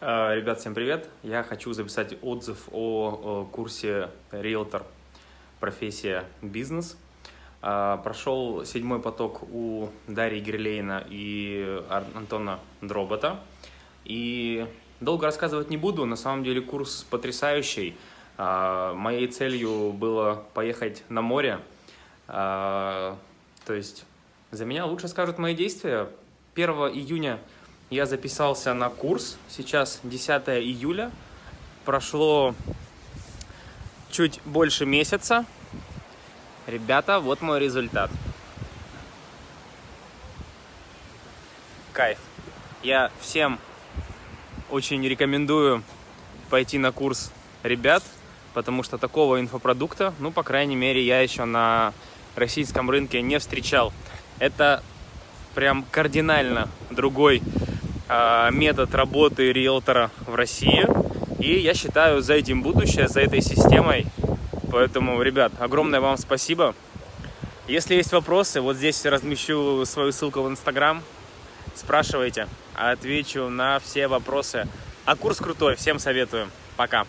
Э, ребят, всем привет! Я хочу записать отзыв о, курсе риэлтор профессия бизнес. Э, прошел седьмой поток у Дарьи Герлейна и Антона Дробота. И долго рассказывать не буду, на самом деле курс потрясающий. Э, моей целью было поехать на море. То есть за меня лучше скажут мои действия. 1 июня я записался на курс, сейчас 10 июля, прошло чуть больше месяца. Ребята, вот мой результат. Кайф. Я всем очень рекомендую пойти на курс ребят, потому что такого инфопродукта, ну, по крайней мере, я еще на российском рынке не встречал. Это прям кардинально другой метод работы риэлтора в России. И я считаю, за этим будущее, за этой системой. Поэтому, ребят, огромное вам спасибо. Если есть вопросы, вот здесь размещу свою ссылку в Инстаграм. Спрашивайте, отвечу на все вопросы. А курс крутой, всем советую. Пока.